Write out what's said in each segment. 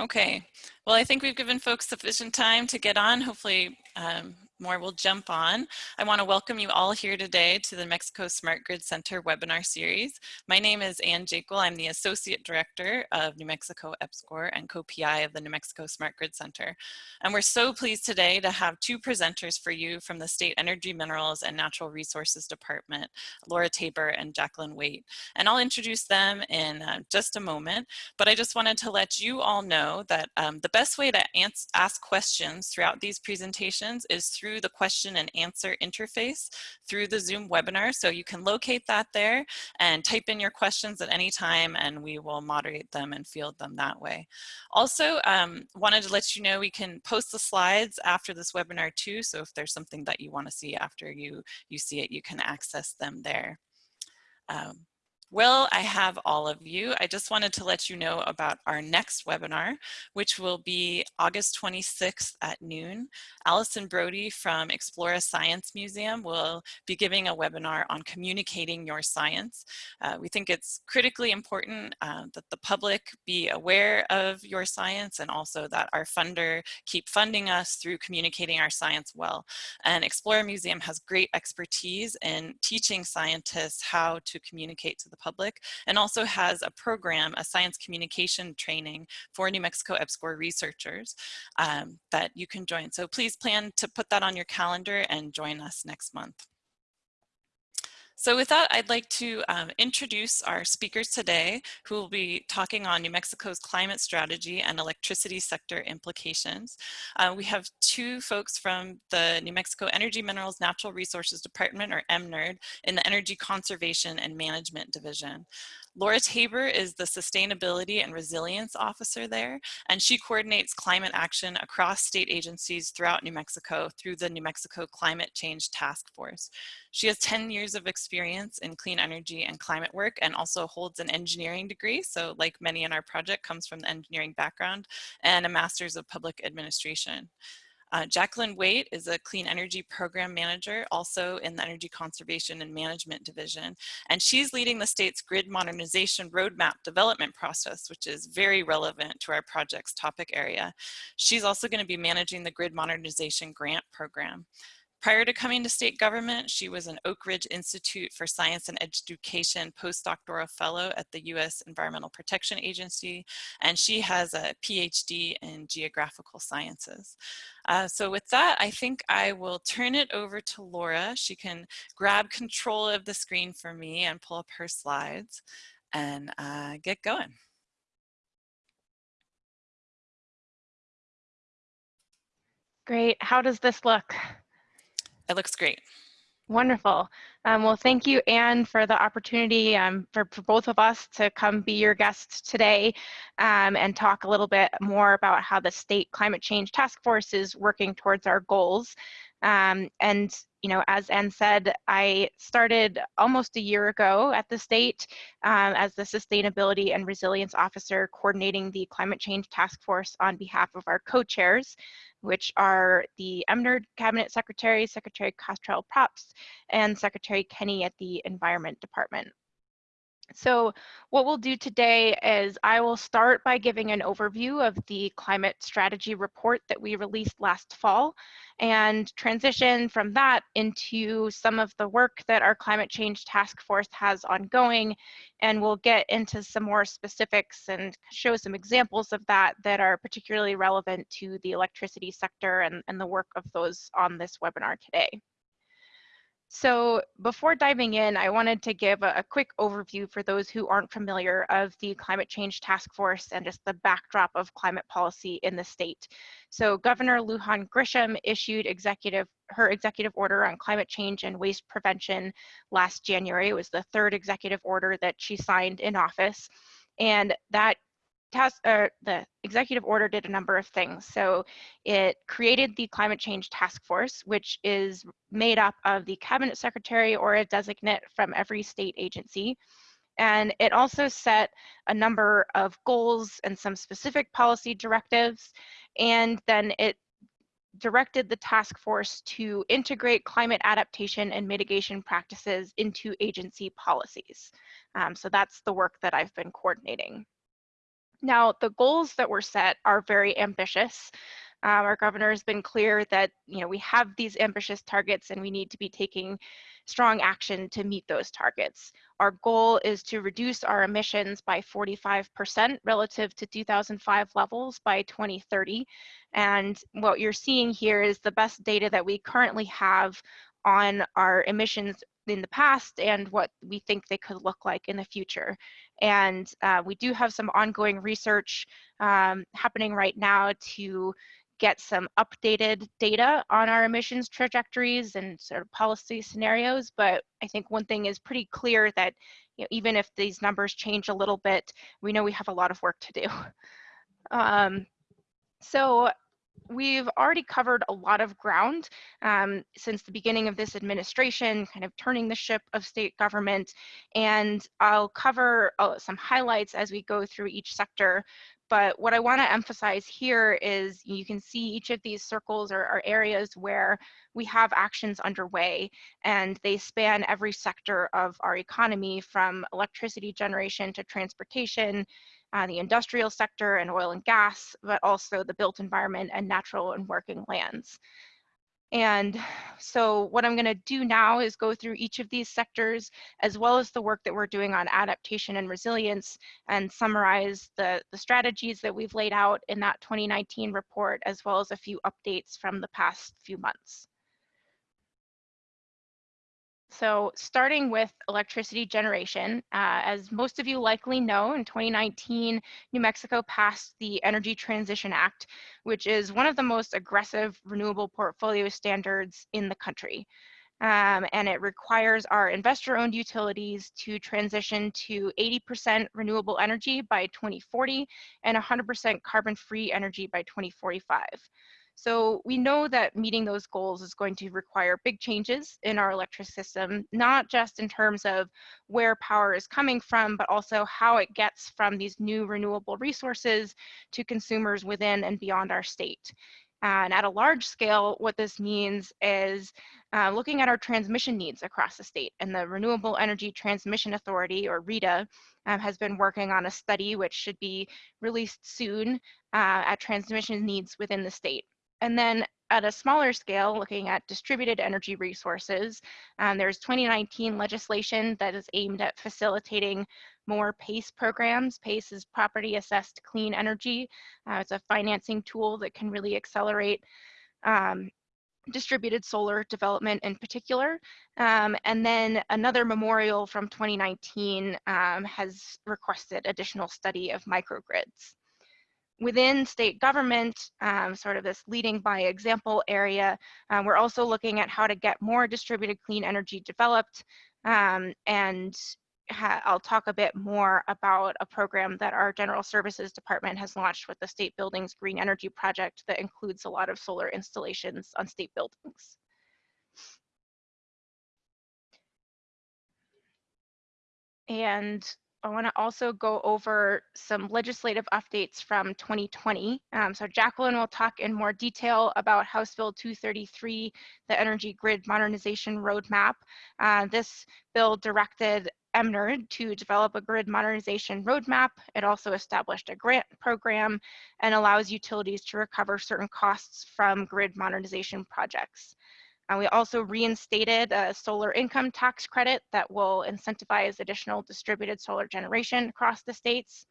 Okay, well, I think we've given folks sufficient time to get on. Hopefully um, more will jump on. I want to welcome you all here today to the Mexico Smart Grid Center webinar series. My name is Anne Jakle. I'm the Associate Director of New Mexico EPSCoR and co-PI of the New Mexico Smart Grid Center. And we're so pleased today to have two presenters for you from the State Energy Minerals and Natural Resources Department, Laura Tabor and Jacqueline Waite. And I'll introduce them in uh, just a moment, but I just wanted to let you all know that um, the best way to ask questions throughout these presentations is through through the question and answer interface through the Zoom webinar. So you can locate that there and type in your questions at any time and we will moderate them and field them that way. Also, um, wanted to let you know we can post the slides after this webinar too. So if there's something that you want to see after you, you see it, you can access them there. Um, well, I have all of you. I just wanted to let you know about our next webinar, which will be August 26th at noon. Allison Brody from Explora Science Museum will be giving a webinar on communicating your science. Uh, we think it's critically important uh, that the public be aware of your science and also that our funder keep funding us through communicating our science well. And Explora Museum has great expertise in teaching scientists how to communicate to the public and also has a program, a science communication training for New Mexico EPSCoR researchers um, that you can join. So please plan to put that on your calendar and join us next month. So with that, I'd like to um, introduce our speakers today who will be talking on New Mexico's climate strategy and electricity sector implications. Uh, we have two folks from the New Mexico Energy Minerals Natural Resources Department, or EMNRD, in the Energy Conservation and Management Division. Laura Tabor is the Sustainability and Resilience Officer there, and she coordinates climate action across state agencies throughout New Mexico through the New Mexico Climate Change Task Force. She has 10 years of experience in clean energy and climate work and also holds an engineering degree, so like many in our project comes from the engineering background, and a Master's of Public Administration. Uh, Jacqueline Waite is a clean energy program manager, also in the Energy Conservation and Management Division. And she's leading the state's grid modernization roadmap development process, which is very relevant to our project's topic area. She's also gonna be managing the grid modernization grant program. Prior to coming to state government, she was an Oak Ridge Institute for Science and Education postdoctoral fellow at the U.S. Environmental Protection Agency, and she has a PhD in geographical sciences. Uh, so with that, I think I will turn it over to Laura. She can grab control of the screen for me and pull up her slides and uh, get going. Great. How does this look? It looks great. Wonderful. Um, well, thank you, Anne, for the opportunity um, for, for, both of us to come be your guests today um, and talk a little bit more about how the State Climate Change Task Force is working towards our goals. Um, and, you know, as Anne said, I started almost a year ago at the state um, as the Sustainability and Resilience Officer coordinating the Climate Change Task Force on behalf of our co-chairs which are the EMNRD Cabinet Secretary, Secretary Cottrell Propst, and Secretary Kenney at the Environment Department. So what we'll do today is I will start by giving an overview of the climate strategy report that we released last fall and transition from that into some of the work that our climate change task force has ongoing. And we'll get into some more specifics and show some examples of that that are particularly relevant to the electricity sector and, and the work of those on this webinar today. So before diving in, I wanted to give a, a, quick overview for those who aren't familiar of the Climate Change Task Force and just the backdrop of climate policy in the state. So Governor Lujan Grisham issued executive her executive order on climate change and waste prevention last January. It was the third executive order that she signed in office. And that task, uh, the executive order did a number of things. So it created the climate change task force, which is made up of the cabinet secretary or a designate from every state agency. And it also set a number of goals and some specific policy directives. And then it directed the task force to integrate climate adaptation and mitigation practices into agency policies. Um, so that's the work that I've been coordinating. Now, the goals that were set are very ambitious. Um, our governor has been clear that you know we have these ambitious targets and we need to be taking strong action to meet those targets. Our goal is to reduce our emissions by 45% relative to 2005 levels by 2030. And what you're seeing here is the best data that we currently have on our emissions in the past and what we think they could look like in the future. And uh, we do have some ongoing research um, happening right now to get some updated data on our emissions trajectories and sort of policy scenarios. But I think one thing is pretty clear that you know, even if these numbers change a little bit, we know we have a lot of work to do. Um, so we've already covered a lot of ground um, since the beginning of this administration, kind of turning the ship of state government. And I'll cover uh, some highlights as we go through each sector. But what I want to emphasize here is you can see each of these circles are areas where we have actions underway and they span every sector of our economy from electricity generation to transportation, uh, the industrial sector and oil and gas, but also the built environment and natural and working lands. And so what I'm gonna do now is go through each of these sectors, as well as the work that we're doing on adaptation and resilience, and summarize the, the strategies that we've laid out in that 2019 report, as well as a few updates from the past few months. So starting with electricity generation, uh, as most of you likely know, in 2019, New Mexico passed the Energy Transition Act, which is one of the most aggressive renewable portfolio standards in the country. Um, and it requires our investor-owned utilities to transition to 80% renewable energy by 2040 and 100% carbon-free energy by 2045. So we know that meeting those goals is going to require big changes in our electric system, not just in terms of where power is coming from, but also how it gets from these new renewable resources to consumers within and beyond our state. And at a large scale, what this means is uh, looking at our transmission needs across the state. And the Renewable Energy Transmission Authority, or RETA, um, has been working on a study which should be released soon uh, at transmission needs within the state. And then at a smaller scale, looking at distributed energy resources, um, there's 2019 legislation that is aimed at facilitating more PACE programs. PACE is Property Assessed Clean Energy. Uh, it's a financing tool that can really accelerate um, distributed solar development in particular. Um, and then another memorial from 2019 um, has requested additional study of microgrids within state government, um, sort of this leading by example area, um, we're also looking at how to get more distributed clean energy developed. Um, and I'll talk a bit more about a program that our General Services Department has launched with the State Buildings Green Energy Project that includes a lot of solar installations on state buildings. And I want to also go over some legislative updates from 2020. Um, so Jacqueline will talk in more detail about House Bill 233, the Energy Grid Modernization Roadmap. Uh, this bill directed EMNRD to develop a grid modernization roadmap. It also established a grant program and allows utilities to recover certain costs from grid modernization projects. We also reinstated a solar income tax credit that will incentivize additional distributed solar generation across the states.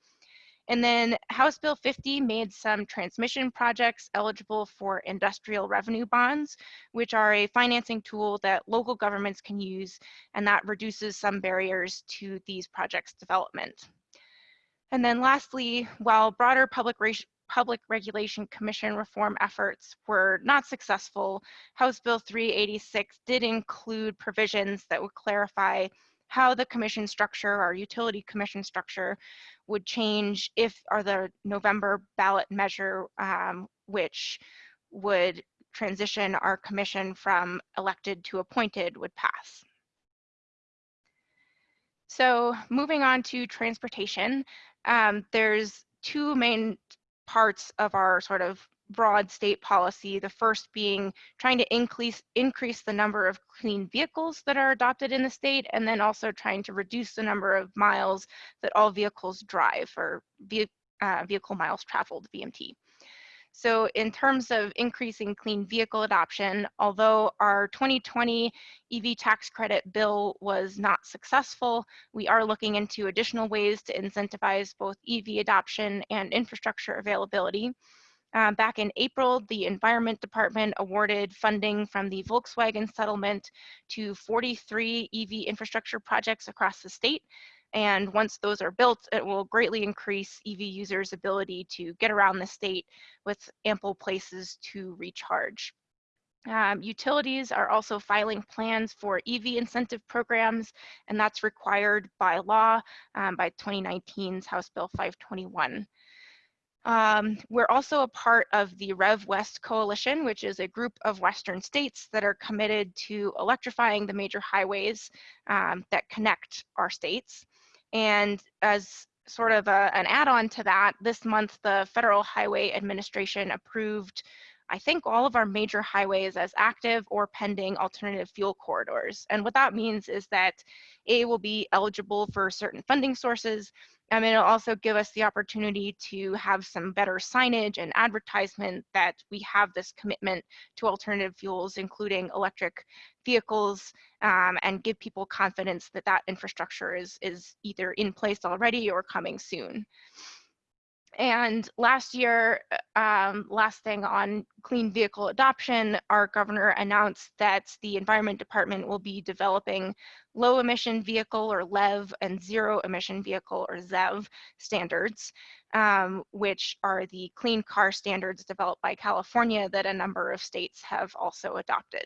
And then House Bill 50 made some transmission projects eligible for industrial revenue bonds, which are a financing tool that local governments can use, and that reduces some barriers to these projects' development. And then lastly, while broader public Public Regulation Commission reform efforts were not successful, House Bill 386 did include provisions that would clarify how the commission structure, our utility commission structure, would change if or the November ballot measure, um, which would transition our commission from elected to appointed would pass. So moving on to transportation, um, there's two main parts of our sort of broad state policy, the first being trying to increase, increase the number of clean vehicles that are adopted in the state, and then also trying to reduce the number of miles that all vehicles drive or uh, vehicle miles traveled, VMT. So in terms of increasing clean vehicle adoption, although our 2020 EV tax credit bill was not successful, we are looking into additional ways to incentivize both EV adoption and infrastructure availability. Uh, back in April, the Environment Department awarded funding from the Volkswagen settlement to 43 EV infrastructure projects across the state. And once those are built, it will greatly increase EV users' ability to get around the state with ample places to recharge. Um, utilities are also filing plans for EV incentive programs, and that's required by law um, by 2019's House Bill 521. Um, we're also a part of the Rev West Coalition, which is a group of Western states that are committed to electrifying the major highways um, that connect our states. And as sort of a, an add-on to that, this month the Federal Highway Administration approved I think all of our major highways as active or pending alternative fuel corridors. And what that means is that A will be eligible for certain funding sources, and it'll also give us the opportunity to have some better signage and advertisement that we have this commitment to alternative fuels, including electric vehicles, um, and give people confidence that that infrastructure is, is either in place already or coming soon. And last year, um, last thing on clean vehicle adoption, our governor announced that the Environment Department will be developing low emission vehicle or LEV and zero emission vehicle or ZEV standards, um, which are the clean car standards developed by California that a number of states have also adopted.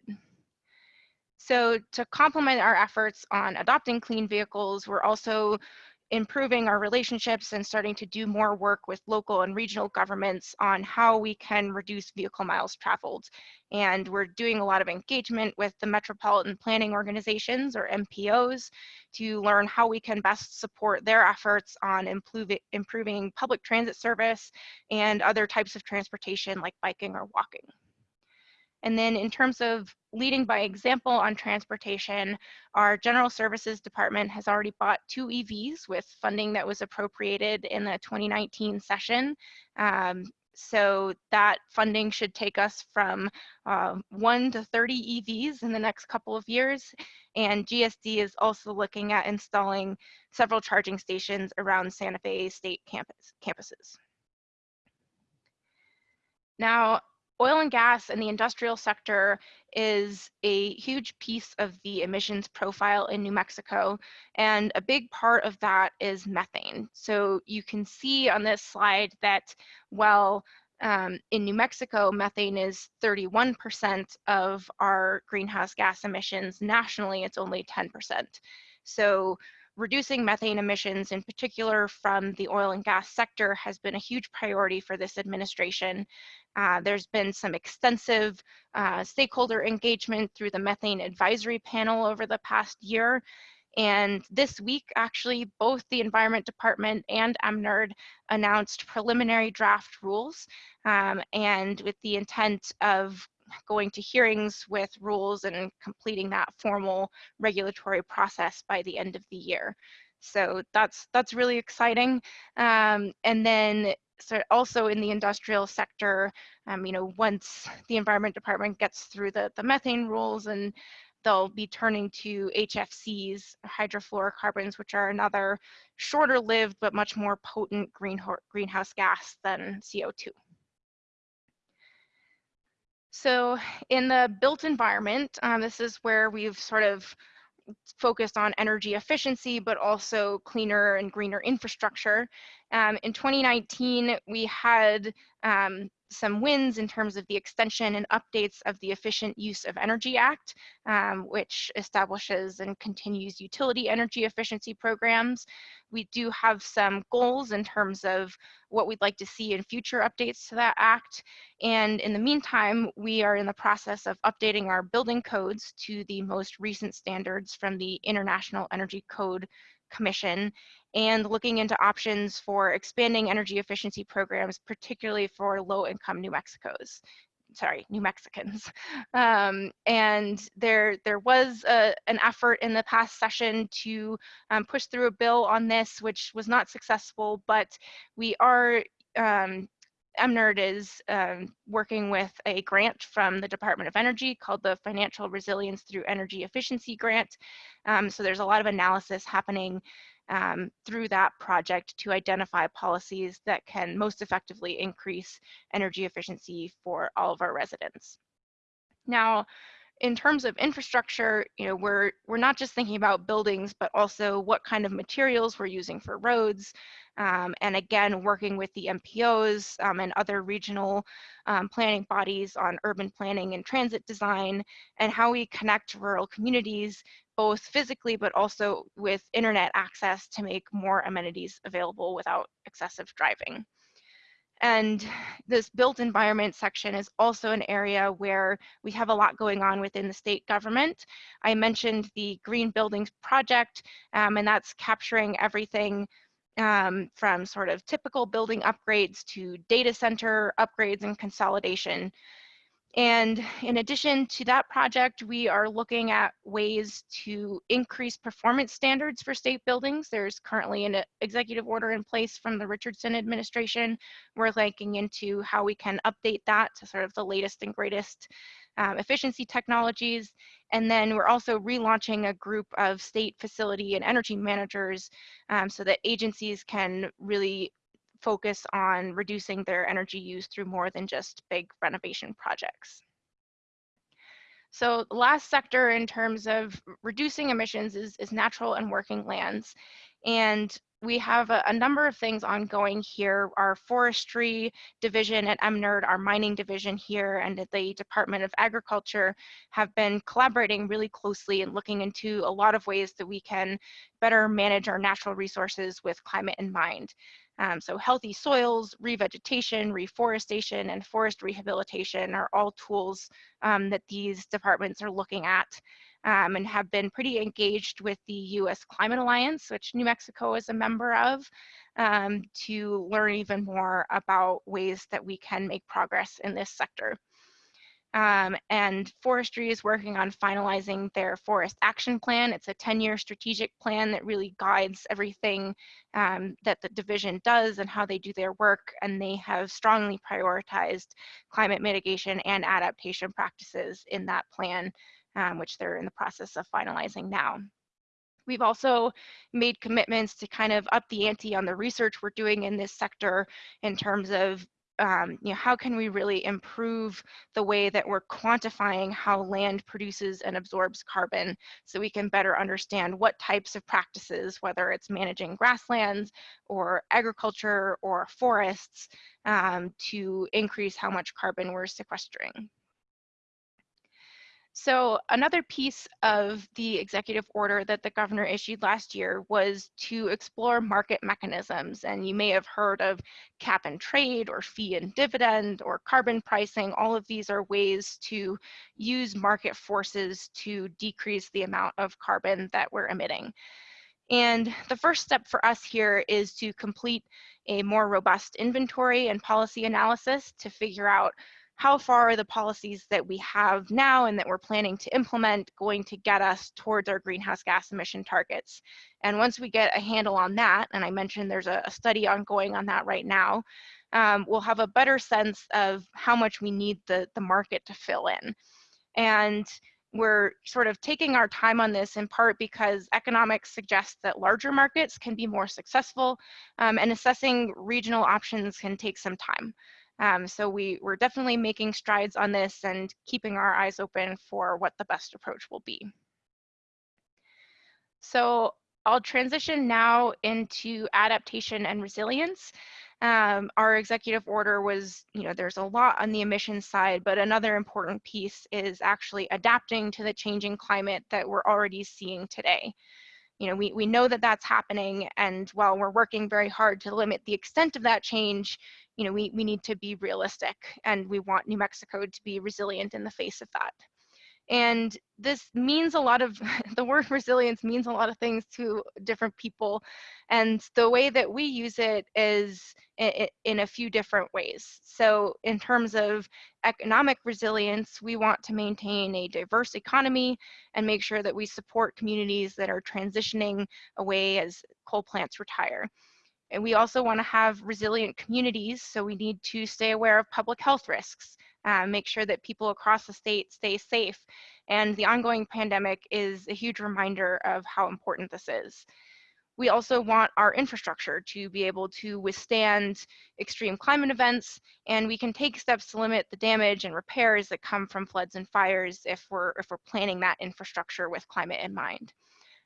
So to complement our efforts on adopting clean vehicles, we're also improving our relationships and starting to do more work with local and regional governments on how we can reduce vehicle miles traveled. And we're doing a lot of engagement with the metropolitan planning organizations or MPOs to learn how we can best support their efforts on improving, public transit service and other types of transportation like biking or walking. And then in terms of leading by example on transportation, our General Services Department has already bought two EVs with funding that was appropriated in the 2019 session. Um, so that funding should take us from uh, one to 30 EVs in the next couple of years. And GSD is also looking at installing several charging stations around Santa Fe State campus, campuses. Now, oil and gas and the industrial sector is a huge piece of the emissions profile in New Mexico. And a big part of that is methane. So you can see on this slide that while um, in New Mexico, methane is 31% of our greenhouse gas emissions. Nationally, it's only 10%. So reducing methane emissions, in particular from the oil and gas sector, has been a huge priority for this administration. Uh, there's been some extensive uh, stakeholder engagement through the methane advisory panel over the past year. And this week, actually, both the Environment Department and EMNRD announced preliminary draft rules um, and with the intent of going to hearings with rules and completing that formal regulatory process by the end of the year. So that's that's really exciting. Um, and then so also in the industrial sector, um, you know, once the Environment Department gets through the, the methane rules and they'll be turning to HFCs, hydrofluorocarbons, which are another shorter lived but much more potent green, greenhouse gas than CO2. So in the built environment, um, this is where we've sort of focused on energy efficiency, but also cleaner and greener infrastructure. Um, in 2019, we had um, some wins in terms of the extension and updates of the Efficient Use of Energy Act, um, which establishes and continues utility energy efficiency programs. We do have some goals in terms of what we'd like to see in future updates to that act. And in the meantime, we are in the process of updating our building codes to the most recent standards from the International Energy Code Commission and looking into options for expanding energy efficiency programs, particularly for low income New Mexico's, sorry, New Mexicans. Um, and there, there was a, an effort in the past session to um, push through a bill on this, which was not successful, but we are um, EMNRD is um, working with a grant from the Department of Energy called the Financial Resilience Through Energy Efficiency Grant. Um, so there's a lot of analysis happening um, through that project to identify policies that can most effectively increase energy efficiency for all of our residents. Now, in terms of infrastructure, you know, we're we're not just thinking about buildings, but also what kind of materials we're using for roads, um, and again, working with the MPOs um, and other regional um, planning bodies on urban planning and transit design, and how we connect rural communities, both physically, but also with internet access to make more amenities available without excessive driving. And this built environment section is also an area where we have a lot going on within the state government. I mentioned the Green Buildings Project, um, and that's capturing everything um, from sort of typical building upgrades to data center upgrades and consolidation. And in addition to that project, we are looking at ways to increase performance standards for state buildings. There's currently an executive order in place from the Richardson administration. We're looking into how we can update that to sort of the latest and greatest um, efficiency technologies. And then we're also relaunching a group of state facility and energy managers um, so that agencies can really focus on reducing their energy use through more than just big renovation projects. So the last sector in terms of reducing emissions is, is natural and working lands. And we have a, a, number of things ongoing here. Our forestry division at EMNRD, our mining division here, and at the Department of Agriculture have been collaborating really closely and looking into a lot of ways that we can better manage our natural resources with climate in mind. Um, so healthy soils, revegetation, reforestation, and forest rehabilitation are all tools um, that these departments are looking at um, and have been pretty engaged with the US Climate Alliance, which New Mexico is a member of, um, to learn even more about ways that we can make progress in this sector. Um, and forestry is working on finalizing their forest action plan. It's a 10-year strategic plan that really guides everything um, that the division does and how they do their work. And they have strongly prioritized climate mitigation and adaptation practices in that plan, um, which they're in the process of finalizing now. We've also made commitments to kind of up the ante on the research we're doing in this sector in terms of um, you know, how can we really improve the way that we're quantifying how land produces and absorbs carbon so we can better understand what types of practices, whether it's managing grasslands or agriculture or forests, um, to increase how much carbon we're sequestering. So another piece of the executive order that the governor issued last year was to explore market mechanisms. And you may have heard of cap and trade or fee and dividend or carbon pricing. All of these are ways to use market forces to decrease the amount of carbon that we're emitting. And the first step for us here is to complete a more robust inventory and policy analysis to figure out how far are the policies that we have now and that we're planning to implement going to get us towards our greenhouse gas emission targets? And once we get a handle on that, and I mentioned there's a, a study ongoing on that right now, um, we'll have a better sense of how much we need the, the market to fill in. And we're sort of taking our time on this in part because economics suggests that larger markets can be more successful um, and assessing regional options can take some time. Um, so we, we're definitely making strides on this and keeping our eyes open for what the best approach will be. So I'll transition now into adaptation and resilience. Um, our executive order was, you know, there's a lot on the emissions side, but another important piece is actually adapting to the changing climate that we're already seeing today. You know, we, we know that that's happening, and while we're working very hard to limit the extent of that change, you know, we, we need to be realistic and we want New Mexico to be resilient in the face of that. And this means a lot of, the word resilience means a lot of things to different people. And the way that we use it is in a few different ways. So in terms of economic resilience, we want to maintain a diverse economy and make sure that we support communities that are transitioning away as coal plants retire. And we also want to have resilient communities, so we need to stay aware of public health risks, uh, make sure that people across the state stay safe. And the ongoing pandemic is a huge reminder of how important this is. We also want our infrastructure to be able to withstand extreme climate events, and we can take steps to limit the damage and repairs that come from floods and fires if we're, if we're planning that infrastructure with climate in mind.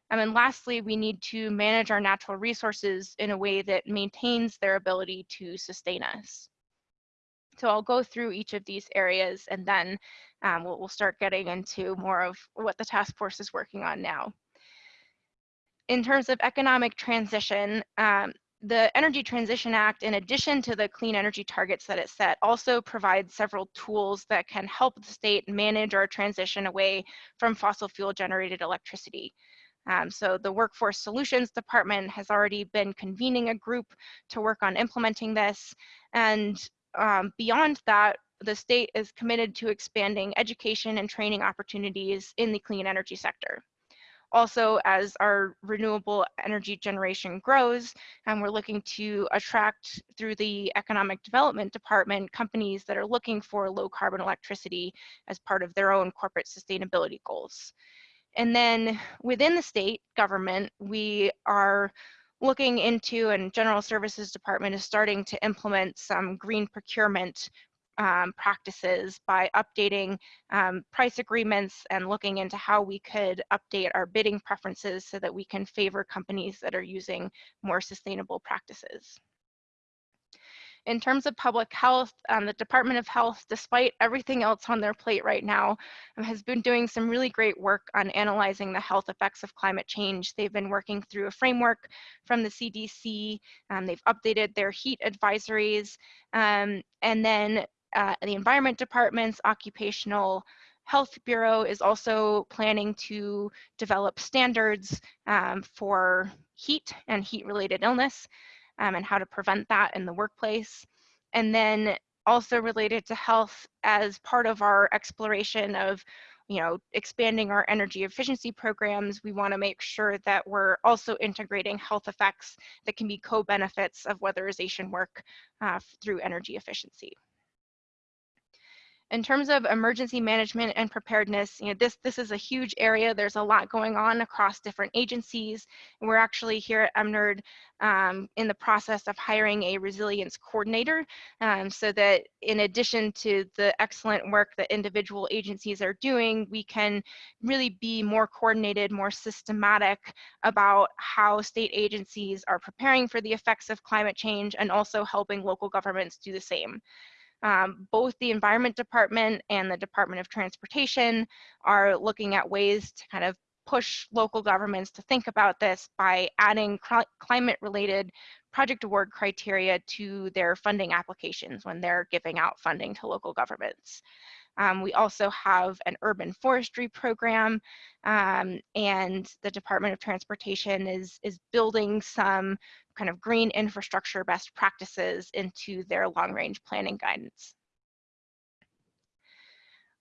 And then lastly, we need to manage our natural resources in a way that maintains their ability to sustain us. So I'll go through each of these areas and then um, we'll, we'll start getting into more of what the task force is working on now. In terms of economic transition, um, the Energy Transition Act, in addition to the clean energy targets that it set, also provides several tools that can help the state manage our transition away from fossil fuel generated electricity. Um, so the Workforce Solutions Department has already been convening a group to work on implementing this. And um, beyond that, the state is committed to expanding education and training opportunities in the clean energy sector. Also, as our renewable energy generation grows, and we're looking to attract through the Economic Development Department companies that are looking for low carbon electricity as part of their own corporate sustainability goals. And then within the state government, we are looking into and General Services Department is starting to implement some green procurement um, practices by updating um, price agreements and looking into how we could update our bidding preferences so that we can favor companies that are using more sustainable practices. In terms of public health, um, the Department of Health, despite everything else on their plate right now, um, has been doing some really great work on analyzing the health effects of climate change. They've been working through a framework from the CDC. Um, they've updated their heat advisories. Um, and then uh, the Environment Department's Occupational Health Bureau is also planning to develop standards um, for heat and heat related illness um, and how to prevent that in the workplace. And then also related to health as part of our exploration of you know, expanding our energy efficiency programs, we want to make sure that we're also integrating health effects that can be co-benefits of weatherization work uh, through energy efficiency. In terms of emergency management and preparedness, you know, this, this is a huge area. There's a lot going on across different agencies. We're actually here at EMNRD um, in the process of hiring a resilience coordinator um, so that in addition to the excellent work that individual agencies are doing, we can really be more coordinated, more systematic about how state agencies are preparing for the effects of climate change and also helping local governments do the same. Um, both the Environment Department and the Department of Transportation are looking at ways to kind of push local governments to think about this by adding climate related project award criteria to their funding applications when they're giving out funding to local governments. Um, we also have an urban forestry program um, and the Department of Transportation is, is building some kind of green infrastructure best practices into their long range planning guidance.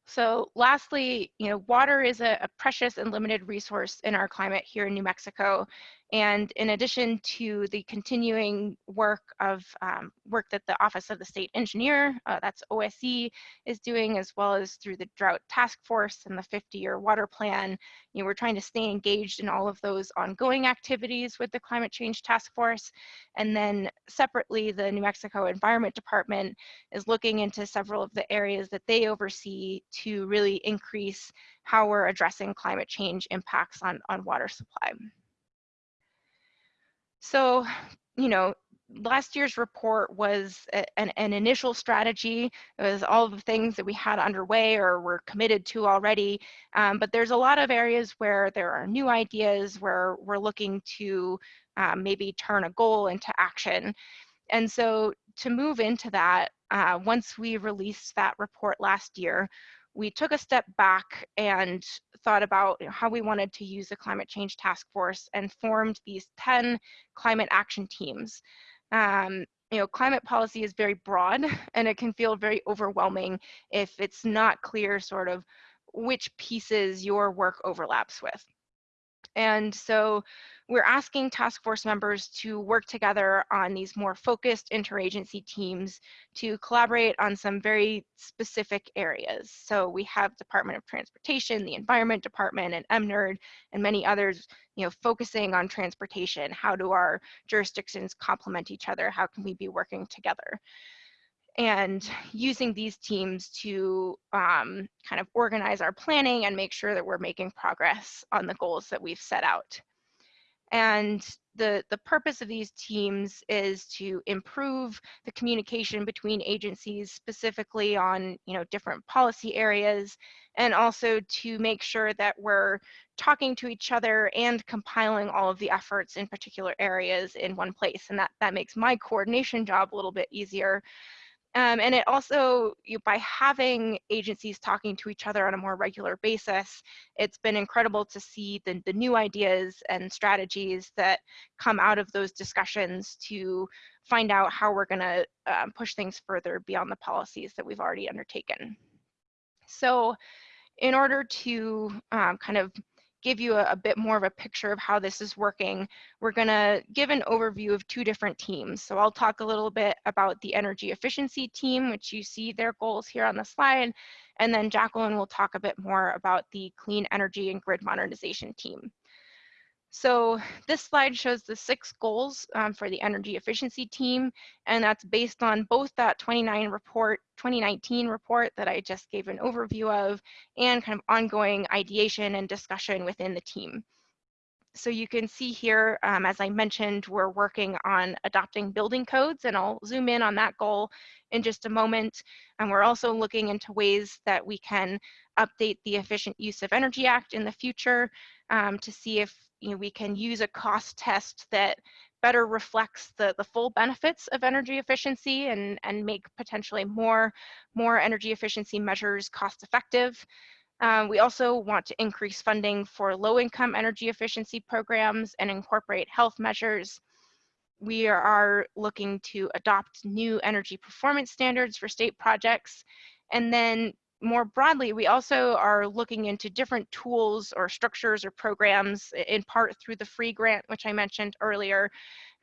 So lastly, you know, water is a, a, precious and limited resource in our climate here in New Mexico. And in addition to the continuing work of um, work that the Office of the State Engineer, uh, that's OSE, is doing, as well as through the Drought Task Force and the 50-year water plan, you know, we're trying to stay engaged in all of those ongoing activities with the Climate Change Task Force. And then separately, the New Mexico Environment Department is looking into several of the areas that they oversee to really increase how we're addressing climate change impacts on, on water supply. So, you know, last year's report was a, an, an, initial strategy. It was all the things that we had underway or were committed to already. Um, but there's a lot of areas where there are new ideas, where we're looking to um, maybe turn a goal into action. And so to move into that, uh, once we released that report last year, we took a step back and thought about how we wanted to use the climate change task force and formed these 10 climate action teams. Um, you know, climate policy is very broad and it can feel very overwhelming if it's not clear sort of which pieces your work overlaps with. And so we're asking task force members to work together on these more focused interagency teams to collaborate on some very specific areas. So we have Department of Transportation, the Environment Department, and EMNRD, and many others, you know, focusing on transportation. How do our jurisdictions complement each other? How can we be working together? and using these teams to um, kind of organize our planning and make sure that we're making progress on the goals that we've set out. And the, the purpose of these teams is to improve the communication between agencies, specifically on you know, different policy areas, and also to make sure that we're talking to each other and compiling all of the efforts in particular areas in one place. And that, that makes my coordination job a little bit easier um, and it also, you, by having agencies talking to each other on a more regular basis, it's been incredible to see the, the new ideas and strategies that come out of those discussions to find out how we're gonna um, push things further beyond the policies that we've already undertaken. So in order to um, kind of give you a, a, bit more of a picture of how this is working, we're gonna give an overview of two different teams. So I'll talk a little bit about the energy efficiency team, which you see their goals here on the slide, and then Jacqueline will talk a bit more about the clean energy and grid modernization team. So this slide shows the six goals um, for the energy efficiency team, and that's based on both that 29 report, 2019 report that I just gave an overview of, and kind of ongoing ideation and discussion within the team. So you can see here, um, as I mentioned, we're working on adopting building codes, and I'll zoom in on that goal in just a moment. And we're also looking into ways that we can update the Efficient Use of Energy Act in the future um, to see if you know, we can use a cost test that better reflects the, the full benefits of energy efficiency and, and make potentially more, more energy efficiency measures cost effective. Um, we also want to increase funding for low income energy efficiency programs and incorporate health measures. We are looking to adopt new energy performance standards for state projects and then more broadly, we also are looking into different tools or structures or programs in part through the free grant, which I mentioned earlier,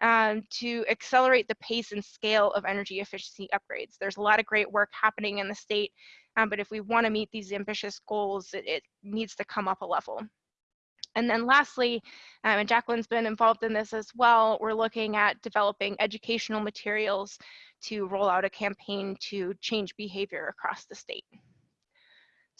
um, to accelerate the pace and scale of energy efficiency upgrades. There's a lot of great work happening in the state, um, but if we wanna meet these ambitious goals, it, it, needs to come up a level. And then lastly, um, and Jacqueline's been involved in this as well, we're looking at developing educational materials to roll out a campaign to change behavior across the state.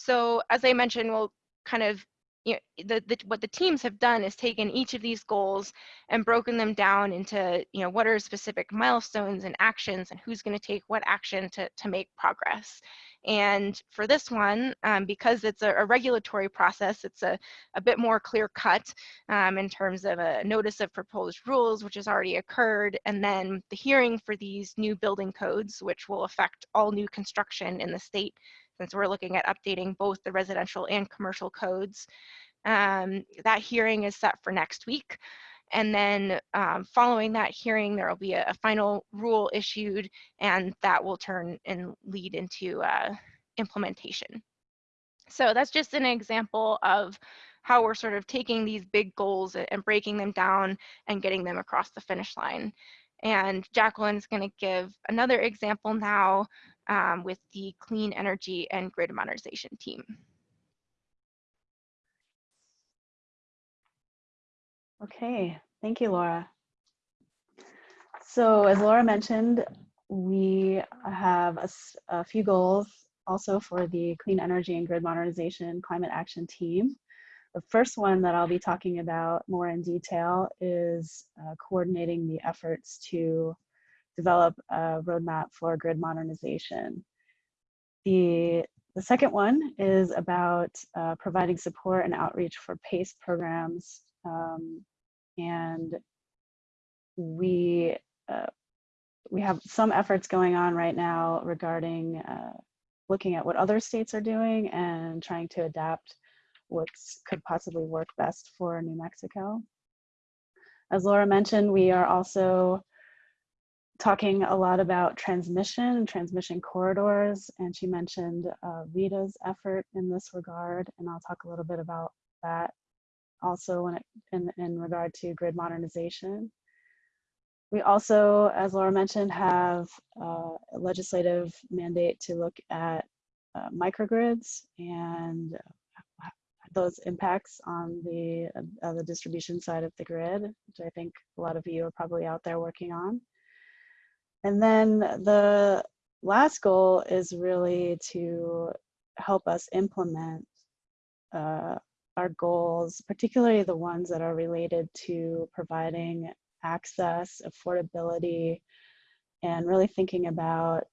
So as I mentioned, we'll kind of, you know, the, the, what the teams have done is taken each of these goals and broken them down into, you know, what are specific milestones and actions and who's going to take what action to, to make progress. And for this one, um, because it's a, a, regulatory process, it's a, a bit more clear cut um, in terms of a notice of proposed rules, which has already occurred, and then the hearing for these new building codes, which will affect all new construction in the state we're looking at updating both the residential and commercial codes. Um, that hearing is set for next week. And then um, following that hearing, there will be a, a, final rule issued and that will turn and lead into uh, implementation. So that's just an example of how we're sort of taking these big goals and breaking them down and getting them across the finish line. And Jacqueline's gonna give another example now um, with the clean energy and grid modernization team. Okay, thank you, Laura. So as Laura mentioned, we have a, a, few goals also for the Clean Energy and Grid Modernization Climate Action Team. The first one that I'll be talking about more in detail is uh, coordinating the efforts to develop a roadmap for grid modernization. The, the second one is about uh, providing support and outreach for PACE programs. Um, and we, uh, we have some efforts going on right now regarding uh, looking at what other states are doing and trying to adapt what could possibly work best for New Mexico. As Laura mentioned, we are also talking a lot about transmission, and transmission corridors, and she mentioned uh, RETA's effort in this regard, and I'll talk a little bit about that also when it, in, in regard to grid modernization. We also, as Laura mentioned, have uh, a legislative mandate to look at uh, microgrids and those impacts on the, uh, the distribution side of the grid, which I think a lot of you are probably out there working on. And then the last goal is really to help us implement uh, our goals, particularly the ones that are related to providing access, affordability, and really thinking about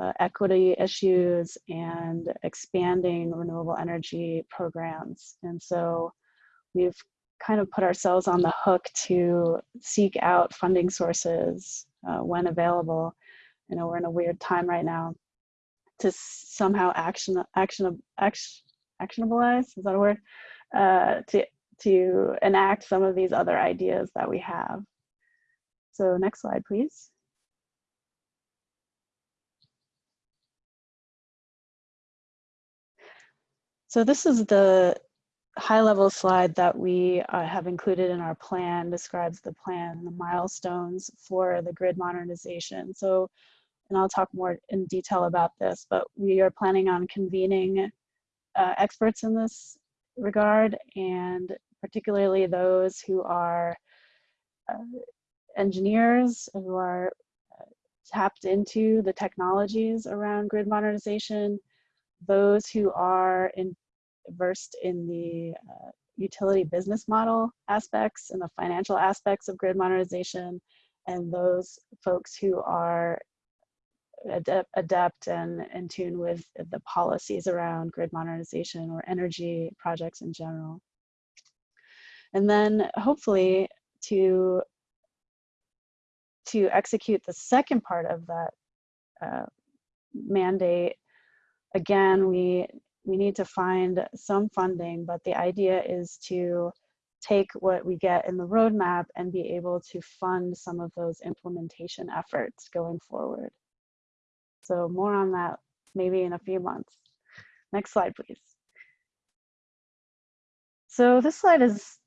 uh, equity issues and expanding renewable energy programs. And so we've kind of put ourselves on the hook to seek out funding sources uh, when available. You know, we're in a weird time right now to somehow action, action, action, actionableize, is that a word? Uh, to, to enact some of these other ideas that we have. So next slide, please. So this is the high level slide that we uh, have included in our plan, describes the plan, the milestones for the grid modernization. So, and I'll talk more in detail about this, but we are planning on convening uh, experts in this regard and particularly those who are uh, engineers who are uh, tapped into the technologies around grid modernization, those who are in, versed in the uh, utility business model aspects and the financial aspects of grid modernization, and those folks who are adept, and in tune with the policies around grid modernization or energy projects in general. And then hopefully to to execute the second part of that uh, mandate, again, we, we need to find some funding, but the idea is to take what we get in the roadmap and be able to fund some of those implementation efforts going forward. So more on that maybe in a few months. Next slide, please. So this slide is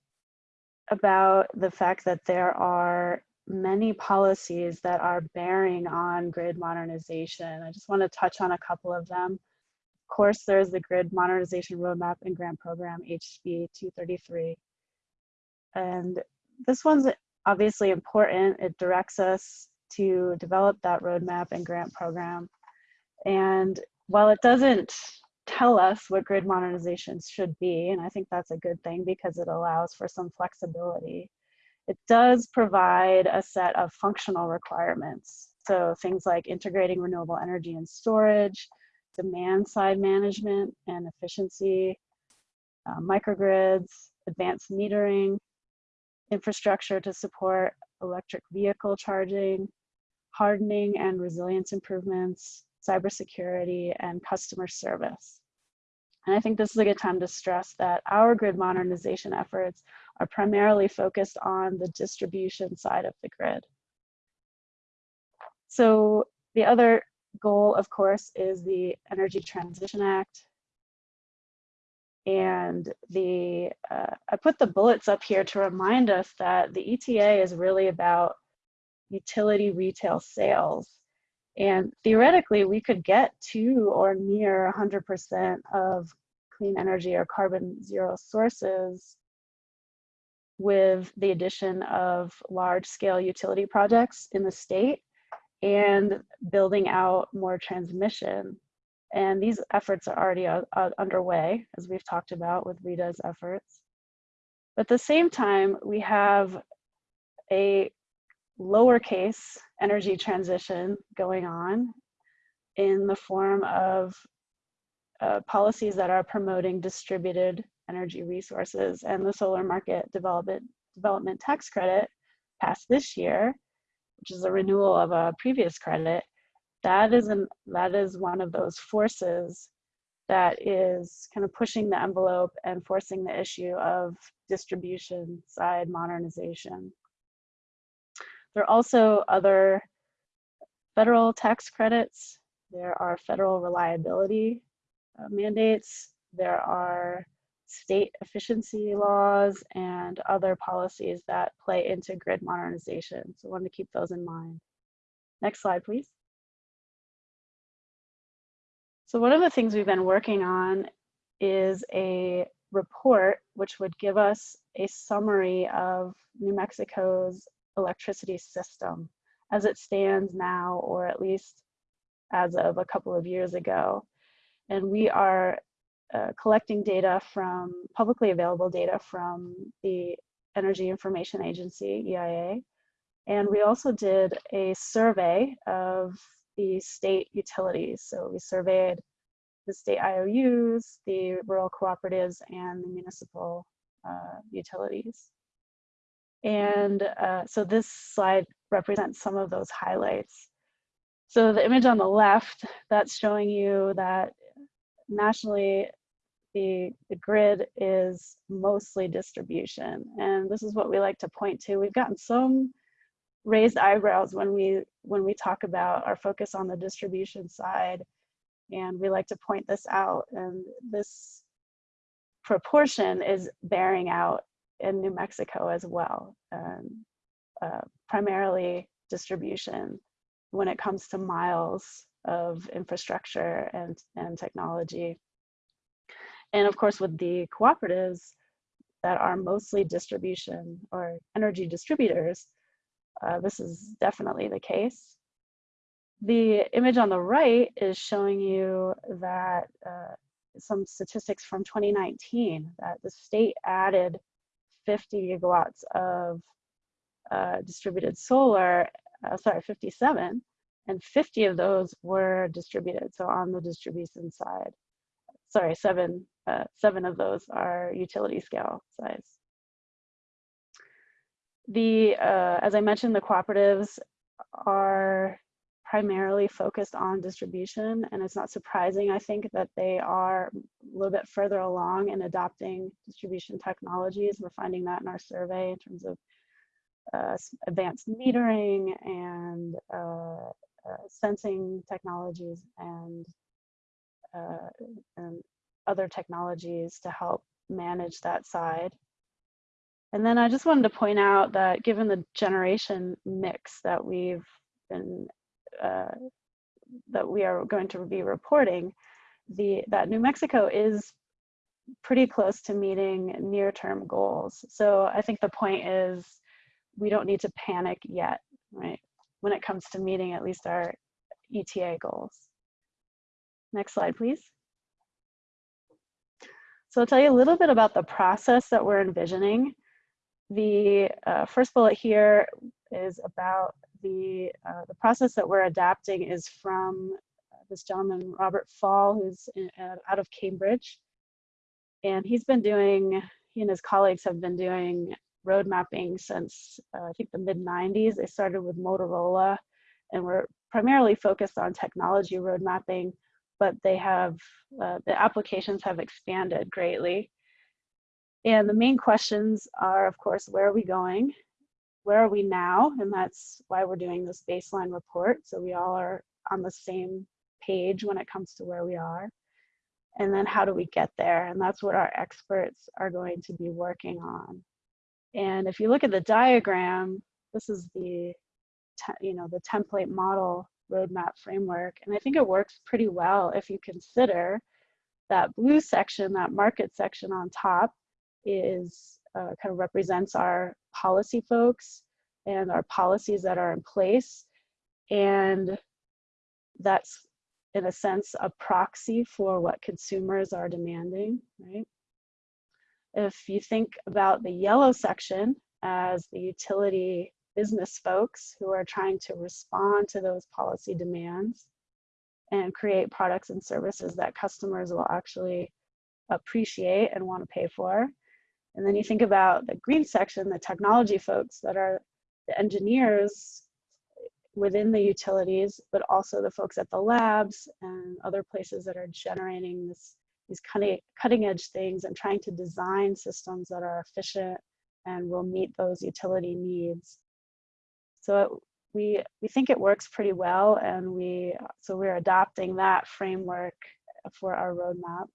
about the fact that there are many policies that are bearing on grid modernization. I just want to touch on a couple of them. Of course, there's the Grid Modernization Roadmap and Grant Program, HB 233. And this one's obviously important. It directs us to develop that roadmap and grant program. And while it doesn't tell us what grid modernizations should be, and I think that's a good thing because it allows for some flexibility, it does provide a set of functional requirements. So things like integrating renewable energy and storage, demand side management and efficiency, uh, microgrids, advanced metering, infrastructure to support electric vehicle charging, hardening and resilience improvements, cybersecurity, and customer service. And I think this is a good time to stress that our grid modernization efforts are primarily focused on the distribution side of the grid. So the other goal, of course, is the Energy Transition Act. And the uh, I put the bullets up here to remind us that the ETA is really about utility retail sales. And theoretically, we could get to or near 100% of clean energy or carbon zero sources with the addition of large scale utility projects in the state and building out more transmission. And these efforts are already uh, uh, underway, as we've talked about with RETA's efforts. But at the same time, we have a lowercase energy transition going on in the form of uh, policies that are promoting distributed energy resources and the solar market development, development tax credit passed this year, which is a renewal of a previous credit, that is an that is one of those forces that is kind of pushing the envelope and forcing the issue of distribution side modernization. There are also other federal tax credits. There are federal reliability uh, mandates. There are state efficiency laws and other policies that play into grid modernization. So I want to keep those in mind. Next slide, please. So one of the things we've been working on is a report which would give us a summary of New Mexico's electricity system as it stands now, or at least as of a couple of years ago. And we are uh, collecting data from publicly available data from the Energy Information Agency, EIA. And we also did a survey of the state utilities. So we surveyed the state IOUs, the rural cooperatives, and the municipal uh, utilities. And uh, so this slide represents some of those highlights. So the image on the left, that's showing you that nationally, the, the grid is mostly distribution. And this is what we like to point to. We've gotten some raised eyebrows when we when we talk about our focus on the distribution side and we like to point this out and this proportion is bearing out in New Mexico as well, um, uh, primarily distribution when it comes to miles of infrastructure and, and technology. And of course, with the cooperatives that are mostly distribution or energy distributors, uh, this is definitely the case. The image on the right is showing you that uh, some statistics from 2019 that the state added 50 gigawatts of uh, distributed solar, uh, sorry, 57, and 50 of those were distributed, so on the distribution side. Sorry, seven, uh, seven of those are utility scale size. The, uh, as I mentioned, the cooperatives are primarily focused on distribution and it's not surprising I think that they are a little bit further along in adopting distribution technologies. We're finding that in our survey in terms of uh, advanced metering and uh, uh, sensing technologies and, uh, and other technologies to help manage that side. And then I just wanted to point out that given the generation mix that we've been uh, that we are going to be reporting, the that New Mexico is pretty close to meeting near-term goals. So I think the point is we don't need to panic yet, right? When it comes to meeting at least our ETA goals. Next slide, please. So I'll tell you a little bit about the process that we're envisioning. The uh, first bullet here is about the, uh, the process that we're adapting is from this gentleman, Robert Phaal, who's in, uh, out of Cambridge. And he's been doing, he and his colleagues have been doing road mapping since uh, I think the mid 90s. They started with Motorola and were primarily focused on technology road mapping, but they have, uh, the applications have expanded greatly. And the main questions are, of course, where are we going? where are we now? And that's why we're doing this baseline report. So we all are on the same page when it comes to where we are. And then how do we get there? And that's what our experts are going to be working on. And if you look at the diagram, this is the, you know, the template model roadmap framework. And I think it works pretty well if you consider that blue section, that market section on top is uh, kind of represents our policy folks and our policies that are in place. And that's, in a sense, a proxy for what consumers are demanding, right? If you think about the yellow section as the utility business folks who are trying to respond to those policy demands and create products and services that customers will actually appreciate and want to pay for. And then you think about the green section, the technology folks that are the engineers within the utilities, but also the folks at the labs and other places that are generating this, these cutting, cutting edge things and trying to design systems that are efficient and will meet those utility needs. So we, we think it works pretty well and we, so we're adopting that framework for our roadmap.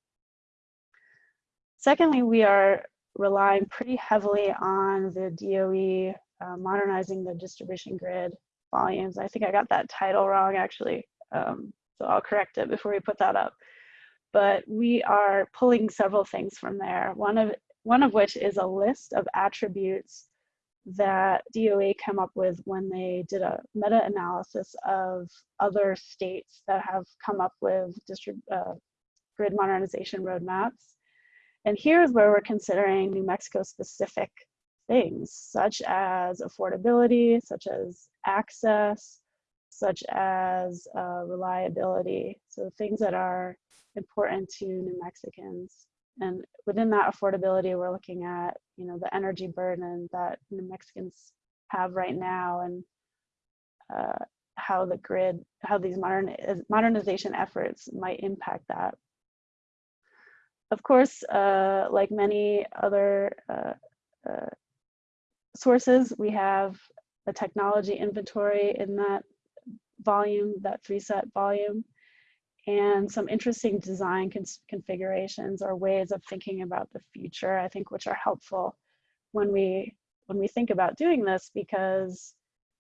Secondly, we are relying pretty heavily on the DOE uh, modernizing the distribution grid volumes. I think I got that title wrong actually, um, so I'll correct it before we put that up. But we are pulling several things from there. One of, one of which is a list of attributes that DOE came up with when they did a meta-analysis of other states that have come up with uh, grid modernization roadmaps. And here's where we're considering New Mexico specific things, such as affordability, such as access, such as uh, reliability. So things that are important to New Mexicans. And within that affordability, we're looking at, you know, the energy burden that New Mexicans have right now and uh, how the grid, how these modern modernization efforts might impact that. Of course, uh, like many other uh, uh sources, we have a technology inventory in that volume, that three set volume and some interesting design configurations or ways of thinking about the future, I think, which are helpful when we when we think about doing this because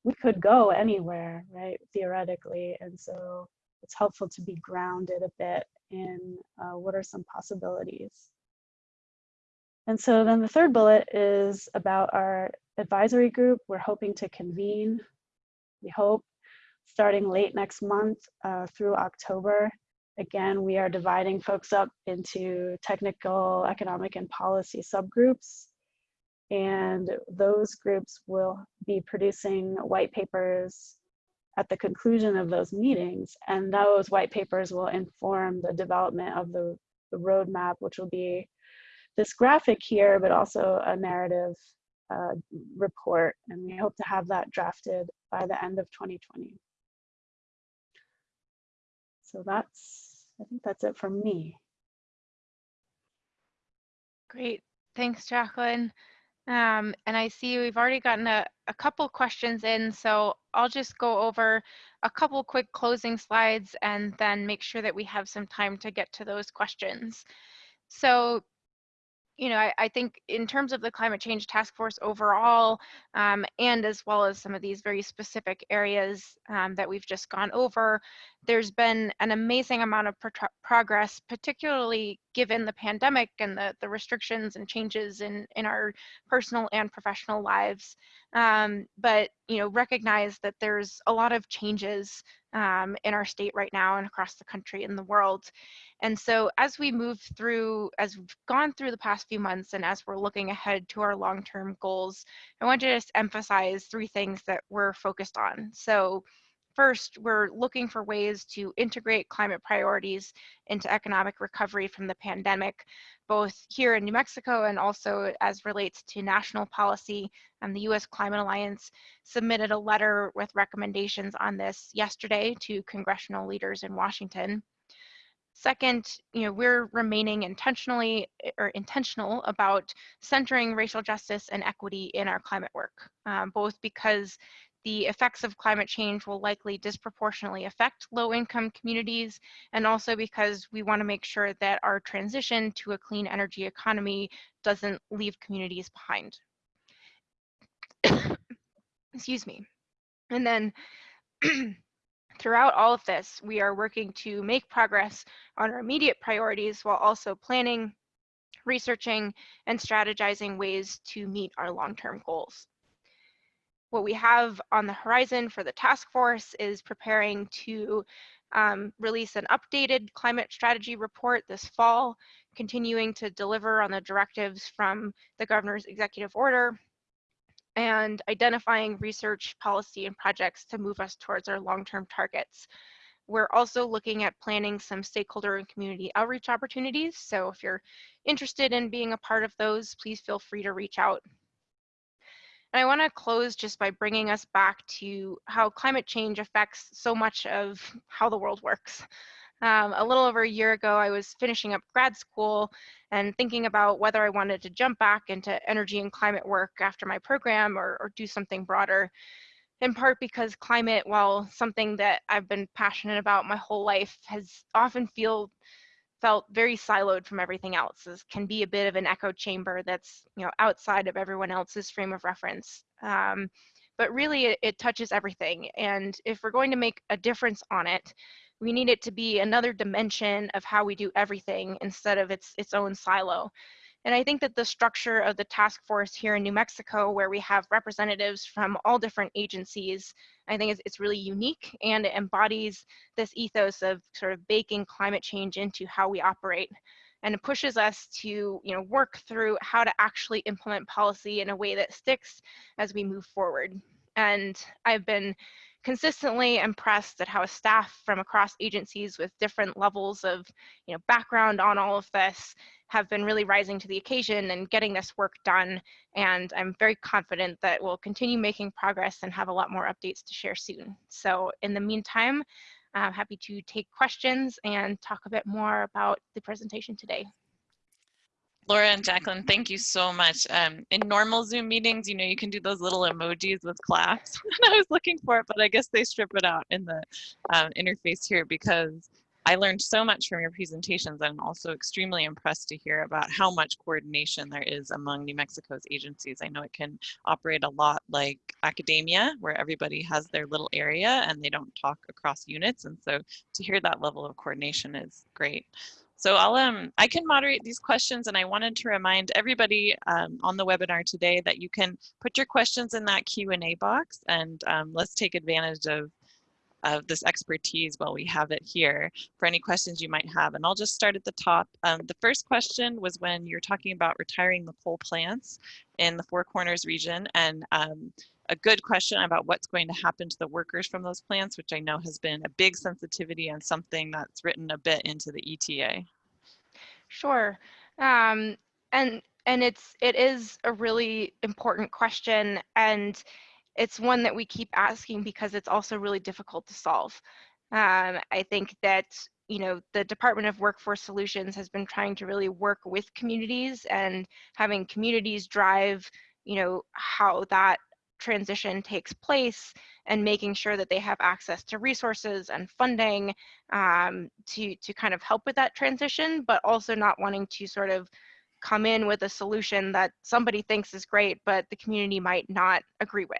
we could go anywhere, right, theoretically. And so it's helpful to be grounded a bit in uh, what are some possibilities. And so then the third bullet is about our advisory group. We're hoping to convene, we hope, starting late next month uh, through October. Again, we are dividing folks up into technical, economic, and policy subgroups. And those groups will be producing white papers at the conclusion of those meetings. And those white papers will inform the development of the, the roadmap, which will be this graphic here, but also a narrative uh, report. And we hope to have that drafted by the end of 2020. So that's, I think that's it from me. Great, thanks Jacqueline. Um, and I see we've already gotten a, a couple questions in, so I'll just go over a couple quick closing slides and then make sure that we have some time to get to those questions. So you know, I, I, think in terms of the climate change task force overall, um, and as well as some of these very specific areas um, that we've just gone over, there's been an amazing amount of pro progress, particularly given the pandemic and the, the restrictions and changes in, in our personal and professional lives. Um, but, you know, recognize that there's a lot of changes um, in our state right now and across the country and the world. And so as we move through, as we've gone through the past few months and as we're looking ahead to our long-term goals, I want to just emphasize three things that we're focused on. So First, we're looking for ways to integrate climate priorities into economic recovery from the pandemic, both here in New Mexico and also as relates to national policy. And the US Climate Alliance submitted a letter with recommendations on this yesterday to congressional leaders in Washington. Second, you know, we're remaining intentionally or intentional about centering racial justice and equity in our climate work, um, both because the effects of climate change will likely disproportionately affect low-income communities, and also because we want to make sure that our transition to a clean energy economy doesn't leave communities behind. Excuse me. And then throughout all of this, we are working to make progress on our immediate priorities while also planning, researching, and strategizing ways to meet our long-term goals. What we have on the horizon for the task force is preparing to um, release an updated climate strategy report this fall, continuing to deliver on the directives from the governor's executive order, and identifying research, policy, and projects to move us towards our long-term targets. We're also looking at planning some stakeholder and community outreach opportunities. So if you're interested in being a part of those, please feel free to reach out And I want to close just by bringing us back to how climate change affects so much of how the world works. Um, a little over a year ago, I was finishing up grad school and thinking about whether I wanted to jump back into energy and climate work after my program or, or do something broader in part because climate, while something that I've been passionate about my whole life, has often feel felt very siloed from everything else. This can be a bit of an echo chamber that's you know outside of everyone else's frame of reference. Um, but really, it, it touches everything. And if we're going to make a difference on it, we need it to be another dimension of how we do everything instead of its its own silo. And I think that the structure of the task force here in New Mexico, where we have representatives from all different agencies, I think it's, it's really unique and it embodies this ethos of sort of baking climate change into how we operate. And it pushes us to you know, work through how to actually implement policy in a way that sticks as we move forward. And I've been consistently impressed at how staff from across agencies with different levels of you know, background on all of this have been really rising to the occasion and getting this work done. And I'm very confident that we'll continue making progress and have a lot more updates to share soon. So in the meantime, I'm happy to take questions and talk a bit more about the presentation today. Laura and Jacqueline, thank you so much. Um, in normal Zoom meetings, you know, you can do those little emojis with claps. and I was looking for it, but I guess they strip it out in the um, interface here because I learned so much from your presentations. I'm also extremely impressed to hear about how much coordination there is among New Mexico's agencies. I know it can operate a lot like academia, where everybody has their little area and they don't talk across units. And so to hear that level of coordination is great. So I'll um I can moderate these questions and I wanted to remind everybody um, on the webinar today that you can put your questions in that Q&A box and um, let's take advantage of of this expertise while we have it here for any questions you might have. And I'll just start at the top. Um, the first question was when you're talking about retiring the coal plants in the Four Corners region and um, a good question about what's going to happen to the workers from those plants, which I know has been a big sensitivity and something that's written a bit into the ETA. Sure. Um, and and it's it is a really important question and it's one that we keep asking because it's also really difficult to solve. Um, I think that you know the Department of Workforce Solutions has been trying to really work with communities and having communities drive you know how that transition takes place and making sure that they have access to resources and funding um, to, to kind of help with that transition, but also not wanting to sort of come in with a solution that somebody thinks is great, but the community might not agree with.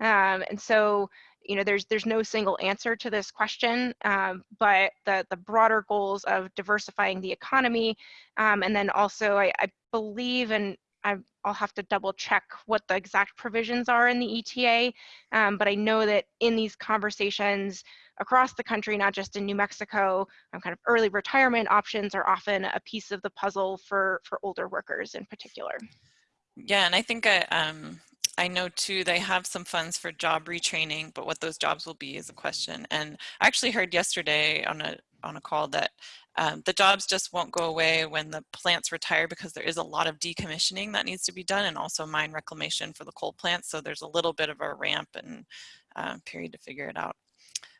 Um, and so, you know, there's there's no single answer to this question, um, but the the broader goals of diversifying the economy, um, and then also I, I believe, and I, will have to double check what the exact provisions are in the ETA, um, but I know that in these conversations across the country, not just in New Mexico, um, kind of early retirement options are often a piece of the puzzle for, for older workers in particular. Yeah, and I think I, um, I know too, they have some funds for job retraining, but what those jobs will be is a question. And I actually heard yesterday on a on a call that um, the jobs just won't go away when the plants retire because there is a lot of decommissioning that needs to be done and also mine reclamation for the coal plants. So there's a little bit of a ramp and uh, period to figure it out.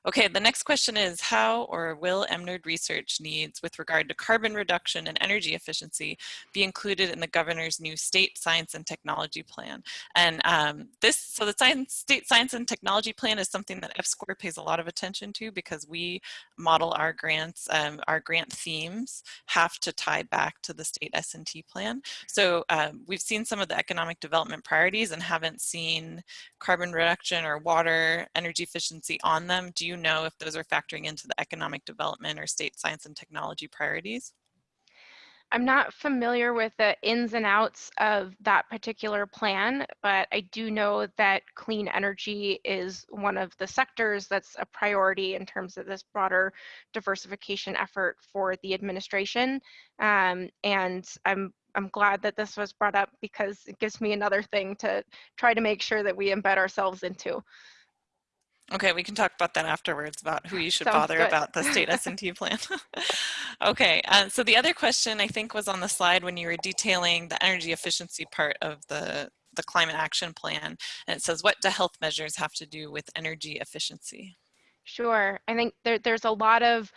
Okay, the next question is how or will EMNRD research needs with regard to carbon reduction and energy efficiency be included in the governor's new state science and technology plan? And um, this, so the science, state science and technology plan is something that EPSCoR pays a lot of attention to because we model our grants, um, our grant themes have to tie back to the state S&T plan. So um, we've seen some of the economic development priorities and haven't seen carbon reduction or water energy efficiency on them. Do you you know if those are factoring into the economic development or state science and technology priorities? I'm not familiar with the ins and outs of that particular plan, but I do know that clean energy is one of the sectors that's a priority in terms of this broader diversification effort for the administration. Um, and I'm I'm glad that this was brought up because it gives me another thing to try to make sure that we embed ourselves into. Okay, we can talk about that afterwards about who you should Sounds bother good. about the state S&T plan. okay, uh, so the other question I think was on the slide when you were detailing the energy efficiency part of the the climate action plan. And it says, what do health measures have to do with energy efficiency? Sure. I think there, there's a lot of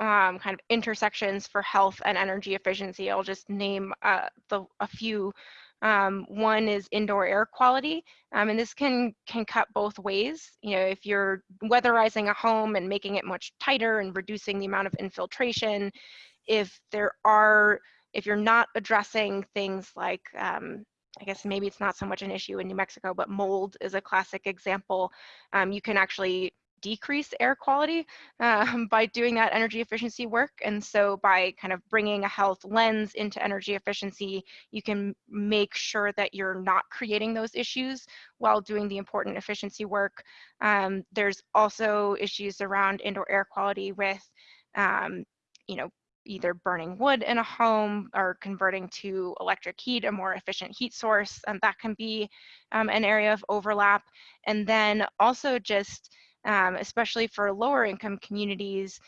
um, kind of intersections for health and energy efficiency. I'll just name uh, the, a few. Um, one is indoor air quality, um, and this can can cut both ways. You know, if you're weatherizing a home and making it much tighter and reducing the amount of infiltration, if there are, if you're not addressing things like um, I guess maybe it's not so much an issue in New Mexico, but mold is a classic example. Um, you can actually decrease air quality um, by doing that energy efficiency work. And so by kind of bringing a health lens into energy efficiency, you can make sure that you're not creating those issues while doing the important efficiency work. Um, there's also issues around indoor air quality with, um, you know, either burning wood in a home or converting to electric heat, a more efficient heat source, and that can be um, an area of overlap. And then also just um, especially for lower income communities,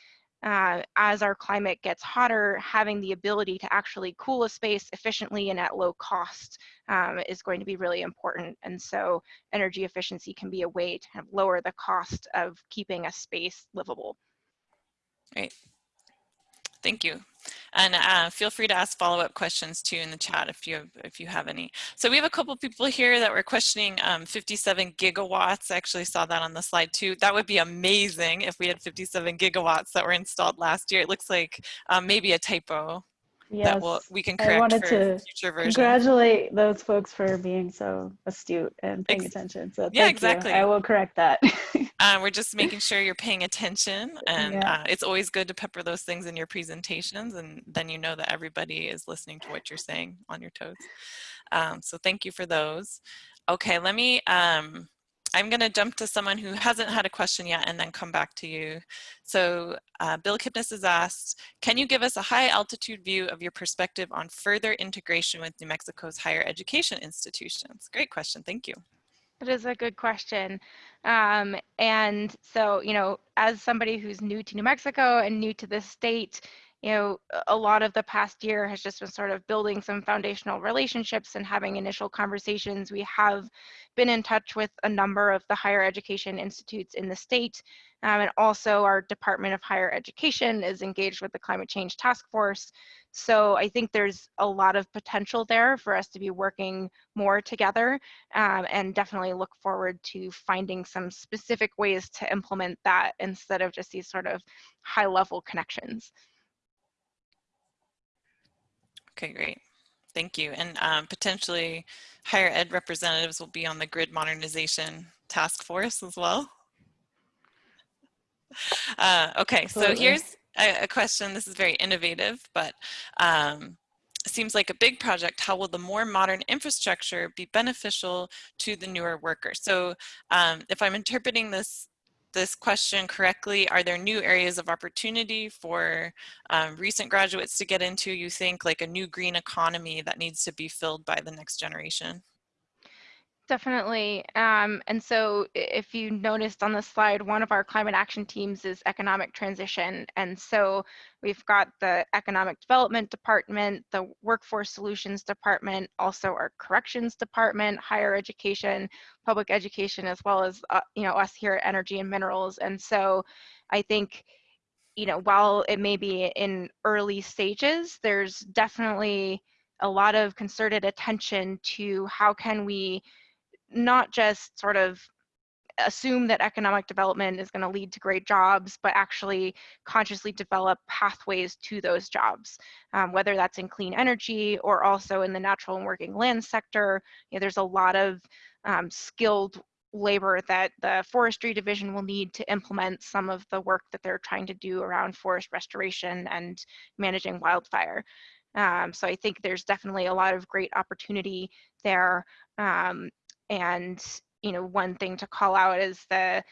uh, as our climate gets hotter, having the ability to actually cool a space efficiently and at low cost um, is going to be really important. And so energy efficiency can be a way to kind of lower the cost of keeping a space livable. Great. Thank you. And uh, feel free to ask follow-up questions too in the chat if you have, if you have any. So we have a couple people here that were questioning um, 57 gigawatts. I actually saw that on the slide too. That would be amazing if we had 57 gigawatts that were installed last year. It looks like um, maybe a typo Yes, that we'll, we can correct I wanted to future versions. congratulate those folks for being so astute and paying Ex attention. So yeah, exactly. you. I will correct that. Uh, we're just making sure you're paying attention and Yeah. uh, it's always good to pepper those things in your presentations and then you know that everybody is listening to what you're saying on your toes. Um, so thank you for those. Okay, let me, um, I'm going to jump to someone who hasn't had a question yet and then come back to you. So uh, Bill Kipnis has asked, can you give us a high altitude view of your perspective on further integration with New Mexico's higher education institutions? Great question, thank you. That is a good question. Um, and so, you know, as somebody who's new to New Mexico and new to the state, you know, a lot of the past year has just been sort of building some foundational relationships and having initial conversations. We have been in touch with a number of the higher education institutes in the state. Um, and also our Department of Higher Education is engaged with the Climate Change Task Force. So I think there's a lot of potential there for us to be working more together um, and definitely look forward to finding some specific ways to implement that instead of just these sort of high level connections. Okay, great. Thank you. And um, potentially higher ed representatives will be on the grid modernization task force as well. Uh, okay, so Absolutely. here's a, a, question. This is very innovative, but um, seems like a big project. How will the more modern infrastructure be beneficial to the newer workers? So um, if I'm interpreting this this question correctly, are there new areas of opportunity for um, recent graduates to get into, you think, like a new green economy that needs to be filled by the next generation? Definitely. Um, and so if you noticed on the slide, one of our climate action teams is economic transition. And so we've got the economic development department, the workforce solutions department, also our corrections department, higher education, public education, as well as, uh, you know, us here at energy and minerals. And so I think, you know, while it may be in early stages, there's definitely a lot of concerted attention to how can we not just sort of assume that economic development is going to lead to great jobs, but actually consciously develop pathways to those jobs, um, whether that's in clean energy or also in the natural and working land sector. You know, there's a lot of um, skilled labor that the forestry division will need to implement some of the work that they're trying to do around forest restoration and managing wildfire. Um, so I think there's definitely a lot of great opportunity there. Um, and you know, one thing to call out is the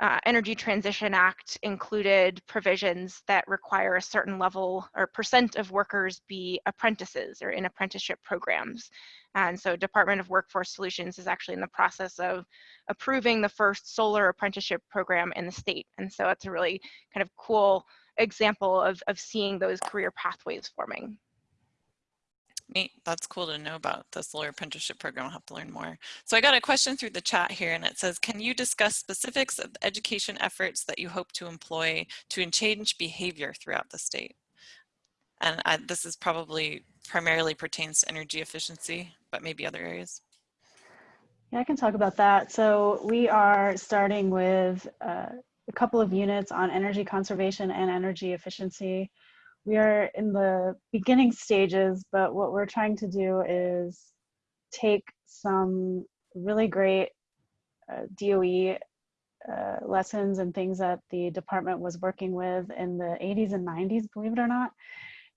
uh, Energy Transition Act included provisions that require a certain level or percent of workers be apprentices or in apprenticeship programs. And so Department of Workforce Solutions is actually in the process of approving the first solar apprenticeship program in the state. And so it's a really kind of cool example of, of seeing those career pathways forming. Neat. That's cool to know about the solar apprenticeship program. I'll have to learn more. So I got a question through the chat here and it says, can you discuss specifics of education efforts that you hope to employ to change behavior throughout the state? And I, this is probably primarily pertains to energy efficiency, but maybe other areas. Yeah, I can talk about that. So we are starting with uh, a couple of units on energy conservation and energy efficiency. We are in the beginning stages, but what we're trying to do is take some really great uh, DOE uh, lessons and things that the department was working with in the 80s and 90s, believe it or not,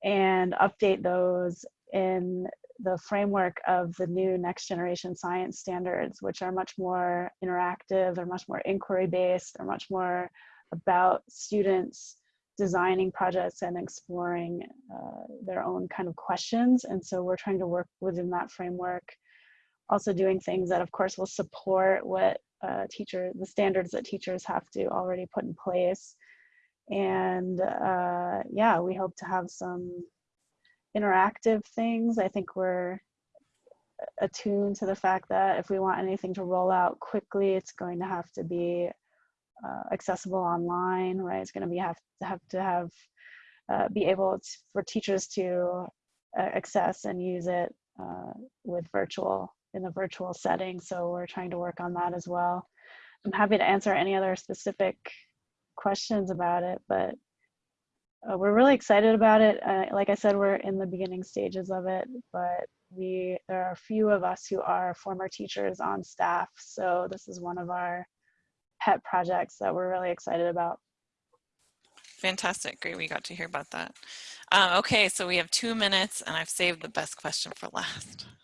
and update those in the framework of the new next generation science standards, which are much more interactive, they're much more inquiry based, they're much more about students designing projects and exploring uh, their own kind of questions. And so we're trying to work within that framework. Also doing things that of course will support what uh, teacher, the standards that teachers have to already put in place. And uh, yeah, we hope to have some interactive things. I think we're attuned to the fact that if we want anything to roll out quickly, it's going to have to be uh, accessible online, right? It's going to be have to have to have uh, be able to, for teachers to uh, access and use it uh, with virtual in the virtual setting. So we're trying to work on that as well. I'm happy to answer any other specific questions about it, but uh, we're really excited about it. Uh, like I said, we're in the beginning stages of it, but we there are a few of us who are former teachers on staff. So this is one of our pet projects that we're really excited about. Fantastic. Great. We got to hear about that. Um, okay, so we have two minutes and I've saved the best question for last.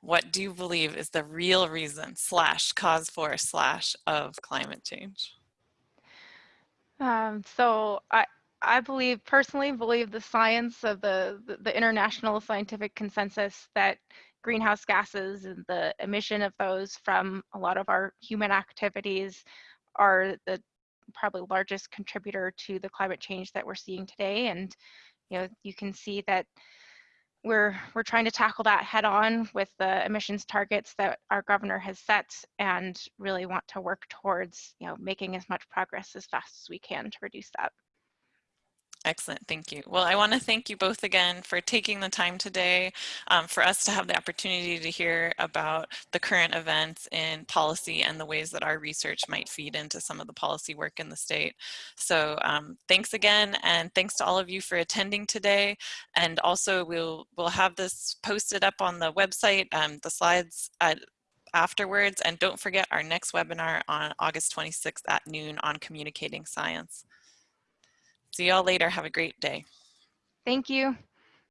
What do you believe is the real reason slash cause for slash of climate change? Um, so I, I believe personally believe the science of the, the, the international scientific consensus that greenhouse gases and the emission of those from a lot of our human activities are the probably largest contributor to the climate change that we're seeing today. And you know you can see that we're we're trying to tackle that head on with the emissions targets that our governor has set and really want to work towards you know making as much progress as fast as we can to reduce that Excellent, thank you. Well, I want to thank you both again for taking the time today um, for us to have the opportunity to hear about the current events in policy and the ways that our research might feed into some of the policy work in the state. So um, thanks again and thanks to all of you for attending today. And also we'll, we'll have this posted up on the website, um, the slides at, afterwards. And don't forget our next webinar on August 26th at noon on communicating science. See y'all later. Have a great day. Thank you.